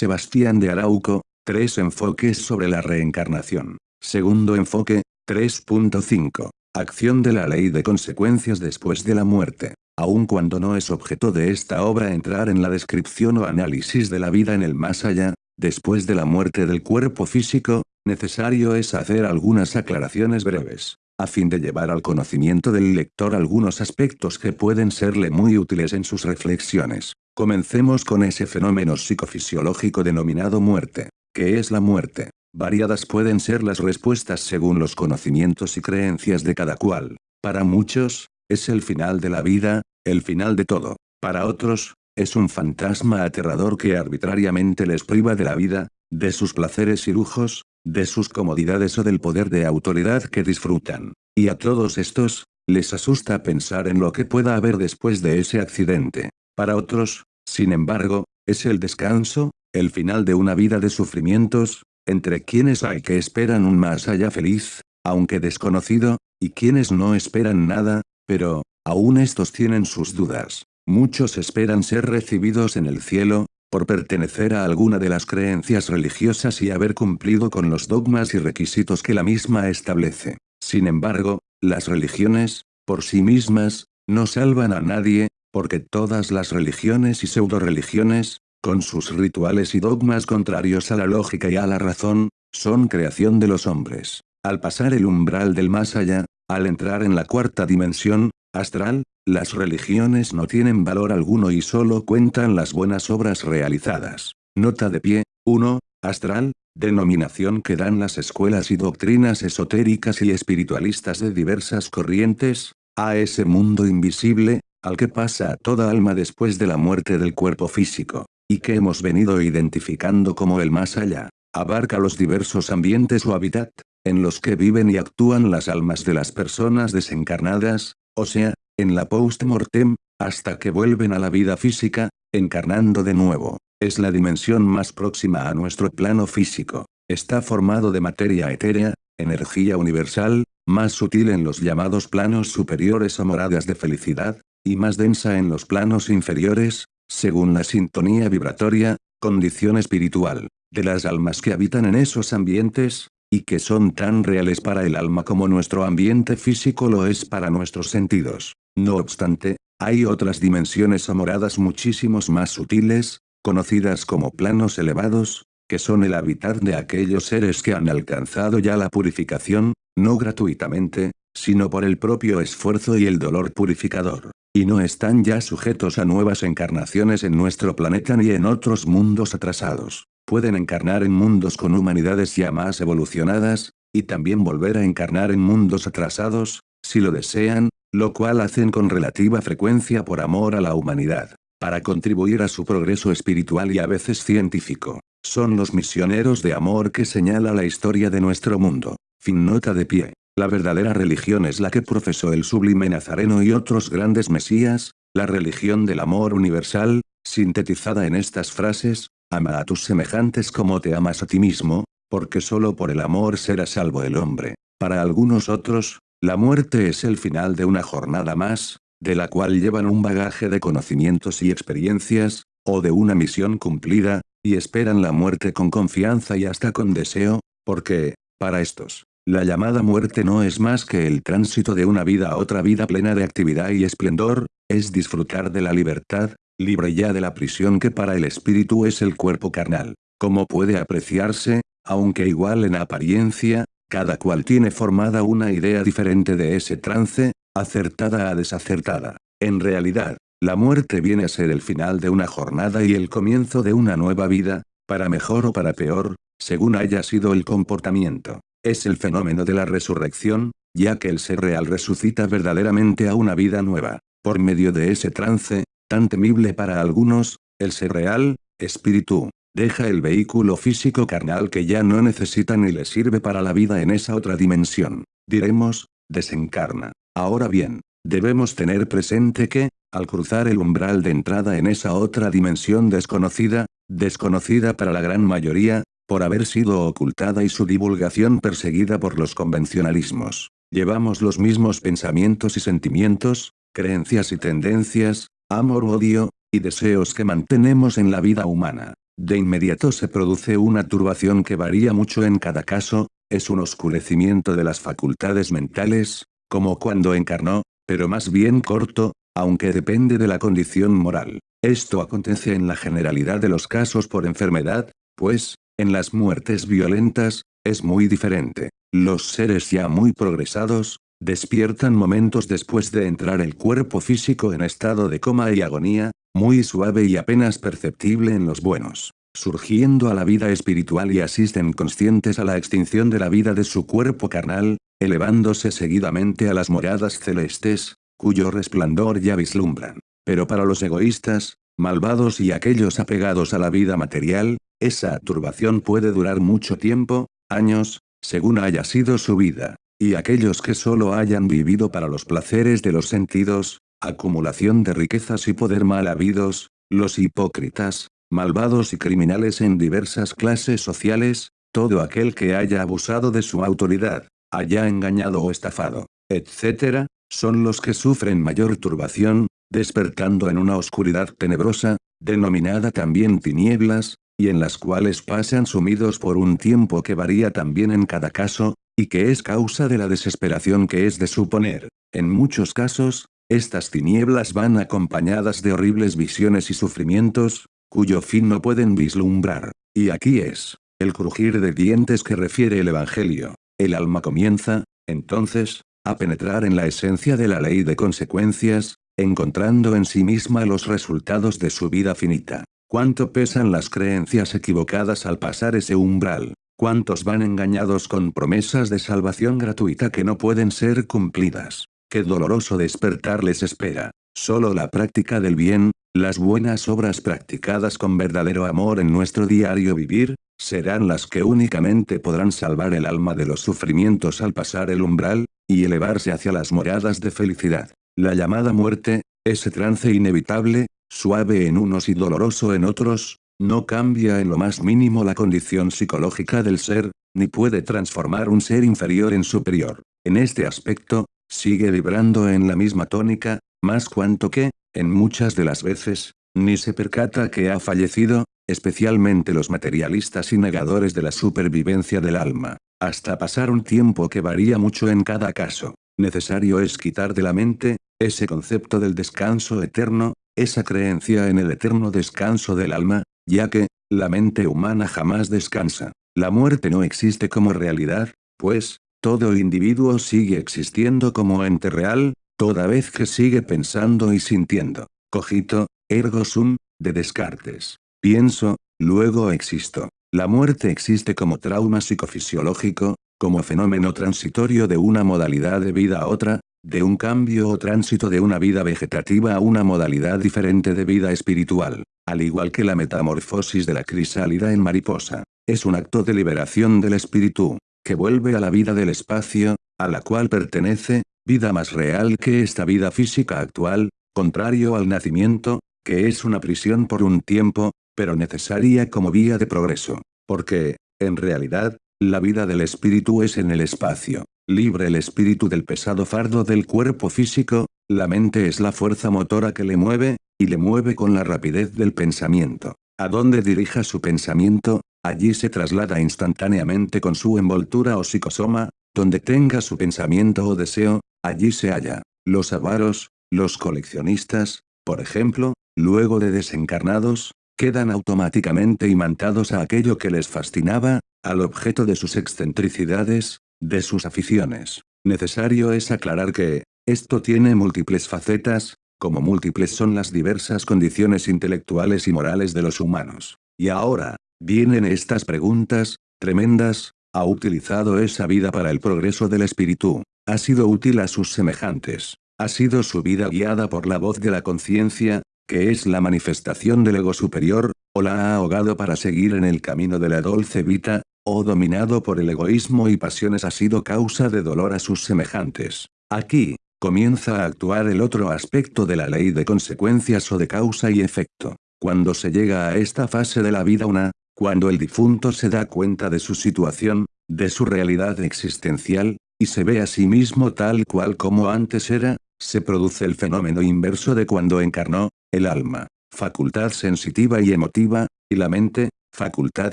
Sebastián de Arauco, tres enfoques sobre la reencarnación. Segundo enfoque, 3.5. Acción de la ley de consecuencias después de la muerte. Aun cuando no es objeto de esta obra entrar en la descripción o análisis de la vida en el más allá, después de la muerte del cuerpo físico, necesario es hacer algunas aclaraciones breves a fin de llevar al conocimiento del lector algunos aspectos que pueden serle muy útiles en sus reflexiones. Comencemos con ese fenómeno psicofisiológico denominado muerte. ¿Qué es la muerte? Variadas pueden ser las respuestas según los conocimientos y creencias de cada cual. Para muchos, es el final de la vida, el final de todo. Para otros, es un fantasma aterrador que arbitrariamente les priva de la vida, de sus placeres y lujos, de sus comodidades o del poder de autoridad que disfrutan. Y a todos estos, les asusta pensar en lo que pueda haber después de ese accidente. Para otros, sin embargo, es el descanso, el final de una vida de sufrimientos, entre quienes hay que esperan un más allá feliz, aunque desconocido, y quienes no esperan nada, pero, aún estos tienen sus dudas. Muchos esperan ser recibidos en el cielo, por pertenecer a alguna de las creencias religiosas y haber cumplido con los dogmas y requisitos que la misma establece. Sin embargo, las religiones, por sí mismas, no salvan a nadie, porque todas las religiones y pseudo-religiones, con sus rituales y dogmas contrarios a la lógica y a la razón, son creación de los hombres. Al pasar el umbral del más allá, al entrar en la cuarta dimensión, astral, las religiones no tienen valor alguno y solo cuentan las buenas obras realizadas. Nota de pie, 1. Astral, denominación que dan las escuelas y doctrinas esotéricas y espiritualistas de diversas corrientes, a ese mundo invisible, al que pasa toda alma después de la muerte del cuerpo físico, y que hemos venido identificando como el más allá. Abarca los diversos ambientes o hábitat, en los que viven y actúan las almas de las personas desencarnadas, o sea, en la post-mortem, hasta que vuelven a la vida física, encarnando de nuevo. Es la dimensión más próxima a nuestro plano físico. Está formado de materia etérea, energía universal, más sutil en los llamados planos superiores o moradas de felicidad, y más densa en los planos inferiores, según la sintonía vibratoria, condición espiritual, de las almas que habitan en esos ambientes, y que son tan reales para el alma como nuestro ambiente físico lo es para nuestros sentidos. No obstante, hay otras dimensiones o moradas muchísimos más sutiles, conocidas como planos elevados, que son el hábitat de aquellos seres que han alcanzado ya la purificación, no gratuitamente, sino por el propio esfuerzo y el dolor purificador. Y no están ya sujetos a nuevas encarnaciones en nuestro planeta ni en otros mundos atrasados. Pueden encarnar en mundos con humanidades ya más evolucionadas, y también volver a encarnar en mundos atrasados, si lo desean, lo cual hacen con relativa frecuencia por amor a la humanidad, para contribuir a su progreso espiritual y a veces científico. Son los misioneros de amor que señala la historia de nuestro mundo. Fin nota de pie. La verdadera religión es la que profesó el sublime Nazareno y otros grandes mesías, la religión del amor universal, sintetizada en estas frases, ama a tus semejantes como te amas a ti mismo, porque solo por el amor será salvo el hombre. Para algunos otros, la muerte es el final de una jornada más, de la cual llevan un bagaje de conocimientos y experiencias, o de una misión cumplida, y esperan la muerte con confianza y hasta con deseo, porque, para estos, la llamada muerte no es más que el tránsito de una vida a otra vida plena de actividad y esplendor, es disfrutar de la libertad, libre ya de la prisión que para el espíritu es el cuerpo carnal. Como puede apreciarse, aunque igual en apariencia, cada cual tiene formada una idea diferente de ese trance, acertada a desacertada. En realidad, la muerte viene a ser el final de una jornada y el comienzo de una nueva vida, para mejor o para peor, según haya sido el comportamiento. Es el fenómeno de la resurrección, ya que el ser real resucita verdaderamente a una vida nueva. Por medio de ese trance, tan temible para algunos, el ser real, espíritu, Deja el vehículo físico carnal que ya no necesita ni le sirve para la vida en esa otra dimensión. Diremos, desencarna. Ahora bien, debemos tener presente que, al cruzar el umbral de entrada en esa otra dimensión desconocida, desconocida para la gran mayoría, por haber sido ocultada y su divulgación perseguida por los convencionalismos. Llevamos los mismos pensamientos y sentimientos, creencias y tendencias, amor-odio, y deseos que mantenemos en la vida humana. de inmediato se produce una turbación que varía mucho en cada caso, es un oscurecimiento de las facultades mentales, como cuando encarnó, pero más bien corto, aunque depende de la condición moral. Esto acontece en la generalidad de los casos por enfermedad, pues, en las muertes violentas, es muy diferente. Los seres ya muy progresados, despiertan momentos después de entrar el cuerpo físico en estado de coma y agonía, muy suave y apenas perceptible en los buenos, surgiendo a la vida espiritual y asisten conscientes a la extinción de la vida de su cuerpo carnal, elevándose seguidamente a las moradas celestes, cuyo resplandor ya vislumbran. Pero para los egoístas, malvados y aquellos apegados a la vida material, esa turbación puede durar mucho tiempo, años, según haya sido su vida. Y aquellos que solo hayan vivido para los placeres de los sentidos, acumulación de riquezas y poder mal habidos, los hipócritas, malvados y criminales en diversas clases sociales, todo aquel que haya abusado de su autoridad, haya engañado o estafado, etc., son los que sufren mayor turbación, despertando en una oscuridad tenebrosa, denominada también tinieblas, y en las cuales pasan sumidos por un tiempo que varía también en cada caso, y que es causa de la desesperación que es de suponer. En muchos casos, estas tinieblas van acompañadas de horribles visiones y sufrimientos, cuyo fin no pueden vislumbrar. Y aquí es, el crujir de dientes que refiere el Evangelio. El alma comienza, entonces, a penetrar en la esencia de la ley de consecuencias, encontrando en sí misma los resultados de su vida finita. ¿Cuánto pesan las creencias equivocadas al pasar ese umbral? ¿Cuántos van engañados con promesas de salvación gratuita que no pueden ser cumplidas? Qué doloroso despertar les espera. Solo la práctica del bien, las buenas obras practicadas con verdadero amor en nuestro diario vivir, serán las que únicamente podrán salvar el alma de los sufrimientos al pasar el umbral, y elevarse hacia las moradas de felicidad. La llamada muerte, ese trance inevitable, suave en unos y doloroso en otros, no cambia en lo más mínimo la condición psicológica del ser, ni puede transformar un ser inferior en superior. En este aspecto, Sigue vibrando en la misma tónica, más cuanto que, en muchas de las veces, ni se percata que ha fallecido, especialmente los materialistas y negadores de la supervivencia del alma, hasta pasar un tiempo que varía mucho en cada caso. Necesario es quitar de la mente, ese concepto del descanso eterno, esa creencia en el eterno descanso del alma, ya que, la mente humana jamás descansa. La muerte no existe como realidad, pues, todo individuo sigue existiendo como ente real, toda vez que sigue pensando y sintiendo. Cogito, ergo sum, de Descartes. Pienso, luego existo. La muerte existe como trauma psicofisiológico, como fenómeno transitorio de una modalidad de vida a otra, de un cambio o tránsito de una vida vegetativa a una modalidad diferente de vida espiritual, al igual que la metamorfosis de la crisálida en mariposa. Es un acto de liberación del espíritu, que vuelve a la vida del espacio, a la cual pertenece, vida más real que esta vida física actual, contrario al nacimiento, que es una prisión por un tiempo, pero necesaria como vía de progreso. Porque, en realidad, la vida del espíritu es en el espacio. Libre el espíritu del pesado fardo del cuerpo físico, la mente es la fuerza motora que le mueve, y le mueve con la rapidez del pensamiento. A dónde dirija su pensamiento, Allí se traslada instantáneamente con su envoltura o psicosoma, donde tenga su pensamiento o deseo, allí se halla. Los avaros, los coleccionistas, por ejemplo, luego de desencarnados, quedan automáticamente imantados a aquello que les fascinaba, al objeto de sus excentricidades, de sus aficiones. Necesario es aclarar que, esto tiene múltiples facetas, como múltiples son las diversas condiciones intelectuales y morales de los humanos. Y ahora, Vienen estas preguntas, tremendas, ¿ha utilizado esa vida para el progreso del espíritu? ¿Ha sido útil a sus semejantes? ¿Ha sido su vida guiada por la voz de la conciencia, que es la manifestación del ego superior, o la ha ahogado para seguir en el camino de la dulce vida, o dominado por el egoísmo y pasiones ha sido causa de dolor a sus semejantes? Aquí, comienza a actuar el otro aspecto de la ley de consecuencias o de causa y efecto. Cuando se llega a esta fase de la vida una, cuando el difunto se da cuenta de su situación, de su realidad existencial, y se ve a sí mismo tal cual como antes era, se produce el fenómeno inverso de cuando encarnó, el alma. facultad sensitiva y emotiva, y la mente, facultad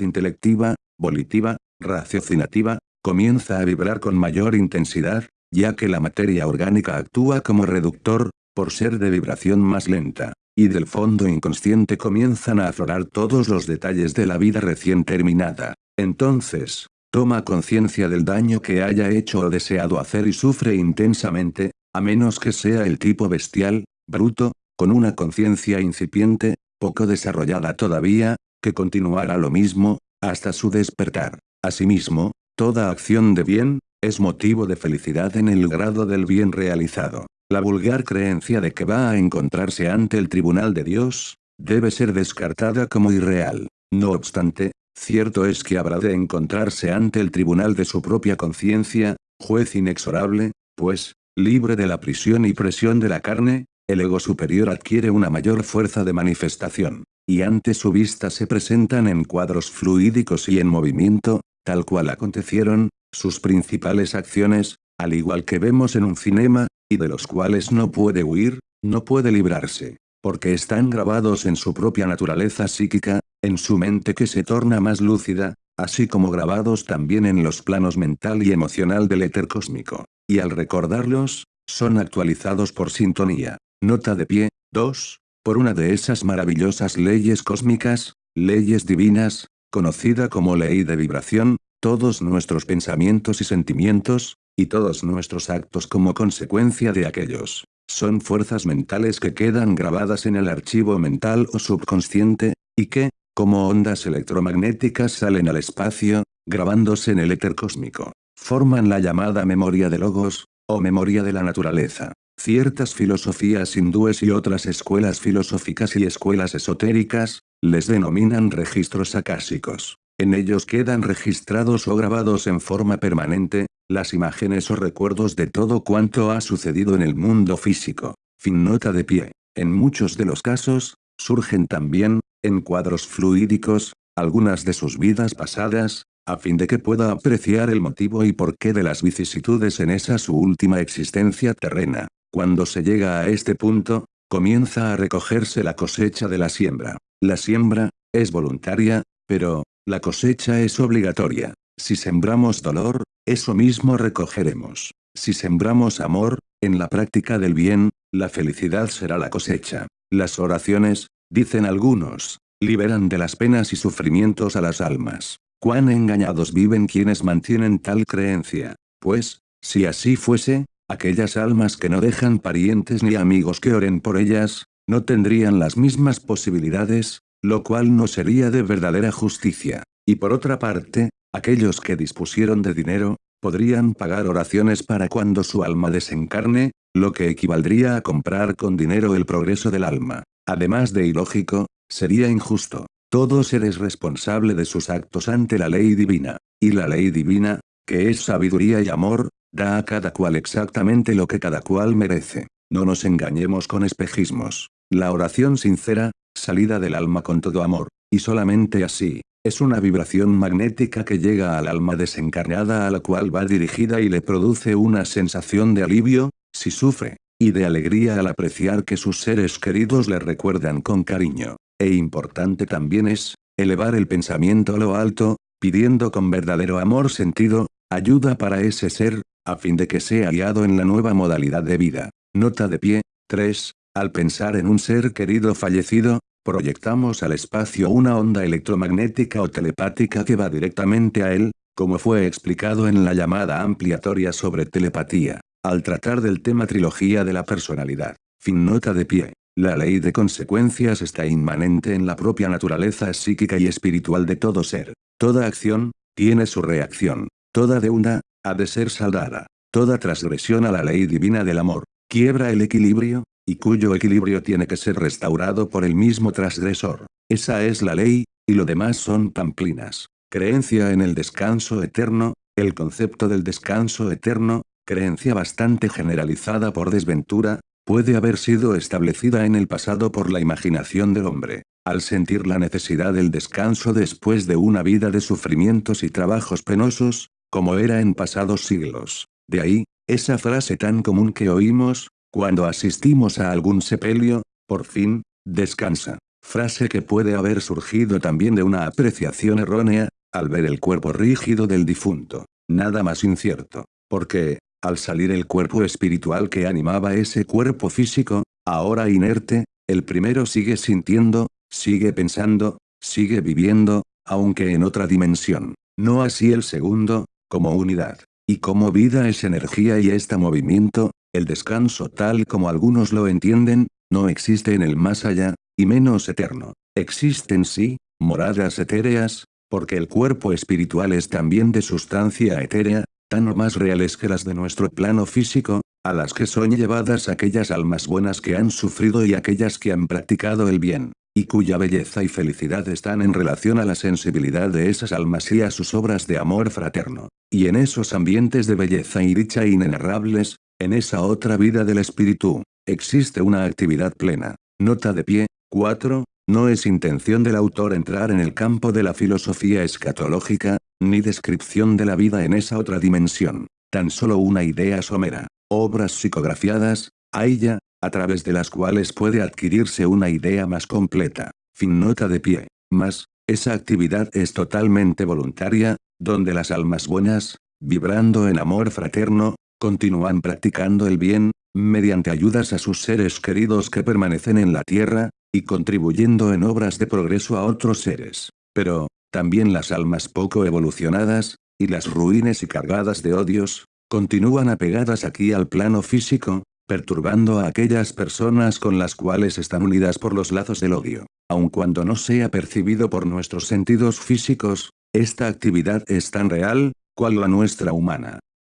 intelectiva, volitiva, raciocinativa, comienza a vibrar con mayor intensidad, ya que la materia orgánica actúa como reductor, por ser de vibración más lenta, y del fondo inconsciente comienzan a aflorar todos los detalles de la vida recién terminada. Entonces, toma conciencia del daño que haya hecho o deseado hacer y sufre intensamente, a menos que sea el tipo bestial, bruto, con una conciencia incipiente, poco desarrollada todavía, que continuará lo mismo, hasta su despertar. Asimismo, toda acción de bien, es motivo de felicidad en el grado del bien realizado. La vulgar creencia de que va a encontrarse ante el tribunal de Dios, debe ser descartada como irreal. No obstante, cierto es que habrá de encontrarse ante el tribunal de su propia conciencia, juez inexorable, pues, libre de la prisión y presión de la carne, el ego superior adquiere una mayor fuerza de manifestación, y ante su vista se presentan en cuadros fluídicos y en movimiento, tal cual acontecieron, sus principales acciones, al igual que vemos en un cinema, y de los cuales no puede huir, no puede librarse, porque están grabados en su propia naturaleza psíquica, en su mente que se torna más lúcida, así como grabados también en los planos mental y emocional del éter cósmico, y al recordarlos, son actualizados por sintonía. Nota de pie, 2, por una de esas maravillosas leyes cósmicas, leyes divinas, conocida como ley de vibración, todos nuestros pensamientos y sentimientos, y todos nuestros actos como consecuencia de aquellos, son fuerzas mentales que quedan grabadas en el archivo mental o subconsciente, y que, como ondas electromagnéticas salen al espacio, grabándose en el éter cósmico, forman la llamada memoria de logos, o memoria de la naturaleza. Ciertas filosofías hindúes y otras escuelas filosóficas y escuelas esotéricas, les denominan registros acásicos. En ellos quedan registrados o grabados en forma permanente, las imágenes o recuerdos de todo cuanto ha sucedido en el mundo físico. Fin nota de pie. En muchos de los casos, surgen también, en cuadros fluídicos, algunas de sus vidas pasadas, a fin de que pueda apreciar el motivo y porqué de las vicisitudes en esa su última existencia terrena. Cuando se llega a este punto, comienza a recogerse la cosecha de la siembra. La siembra, es voluntaria, pero, la cosecha es obligatoria. Si sembramos dolor, eso mismo recogeremos. Si sembramos amor, en la práctica del bien, la felicidad será la cosecha. Las oraciones, dicen algunos, liberan de las penas y sufrimientos a las almas. Cuán engañados viven quienes mantienen tal creencia. Pues, si así fuese, aquellas almas que no dejan parientes ni amigos que oren por ellas, no tendrían las mismas posibilidades, lo cual no sería de verdadera justicia. Y por otra parte, aquellos que dispusieron de dinero, podrían pagar oraciones para cuando su alma desencarne, lo que equivaldría a comprar con dinero el progreso del alma. Además de ilógico, sería injusto. Todo ser es responsable de sus actos ante la ley divina. Y la ley divina, que es sabiduría y amor, da a cada cual exactamente lo que cada cual merece. No nos engañemos con espejismos. La oración sincera, salida del alma con todo amor, y solamente así, es una vibración magnética que llega al alma desencarnada a la cual va dirigida y le produce una sensación de alivio, si sufre, y de alegría al apreciar que sus seres queridos le recuerdan con cariño. E importante también es, elevar el pensamiento a lo alto, pidiendo con verdadero amor sentido, ayuda para ese ser, a fin de que sea guiado en la nueva modalidad de vida. Nota de pie, 3. Al pensar en un ser querido fallecido, proyectamos al espacio una onda electromagnética o telepática que va directamente a él, como fue explicado en la llamada ampliatoria sobre telepatía, al tratar del tema trilogía de la personalidad. Fin nota de pie. La ley de consecuencias está inmanente en la propia naturaleza psíquica y espiritual de todo ser. Toda acción, tiene su reacción. Toda deuda, ha de ser saldada. Toda transgresión a la ley divina del amor, quiebra el equilibrio, y cuyo equilibrio tiene que ser restaurado por el mismo transgresor. Esa es la ley, y lo demás son pamplinas. Creencia en el descanso eterno, el concepto del descanso eterno, creencia bastante generalizada por desventura, puede haber sido establecida en el pasado por la imaginación del hombre, al sentir la necesidad del descanso después de una vida de sufrimientos y trabajos penosos, como era en pasados siglos. De ahí, esa frase tan común que oímos, cuando asistimos a algún sepelio, por fin, descansa. Frase que puede haber surgido también de una apreciación errónea, al ver el cuerpo rígido del difunto. Nada más incierto. Porque, al salir el cuerpo espiritual que animaba ese cuerpo físico, ahora inerte, el primero sigue sintiendo, sigue pensando, sigue viviendo, aunque en otra dimensión. No así el segundo, como unidad. Y como vida es energía y está movimiento, el descanso tal como algunos lo entienden, no existe en el más allá, y menos eterno. Existen sí, moradas etéreas, porque el cuerpo espiritual es también de sustancia etérea, tan o más reales que las de nuestro plano físico, a las que son llevadas aquellas almas buenas que han sufrido y aquellas que han practicado el bien, y cuya belleza y felicidad están en relación a la sensibilidad de esas almas y a sus obras de amor fraterno. Y en esos ambientes de belleza y dicha inenarrables, en esa otra vida del espíritu, existe una actividad plena. Nota de pie, 4. No es intención del autor entrar en el campo de la filosofía escatológica, ni descripción de la vida en esa otra dimensión. Tan solo una idea somera. Obras psicografiadas, hay ya, a través de las cuales puede adquirirse una idea más completa. Fin nota de pie. Más, esa actividad es totalmente voluntaria, donde las almas buenas, vibrando en amor fraterno, continúan practicando el bien, mediante ayudas a sus seres queridos que permanecen en la tierra, y contribuyendo en obras de progreso a otros seres. Pero, también las almas poco evolucionadas, y las ruines y cargadas de odios, continúan apegadas aquí al plano físico, perturbando a aquellas personas con las cuales están unidas por los lazos del odio. Aun cuando no sea percibido por nuestros sentidos físicos, esta actividad es tan real, cual la nuestra humana.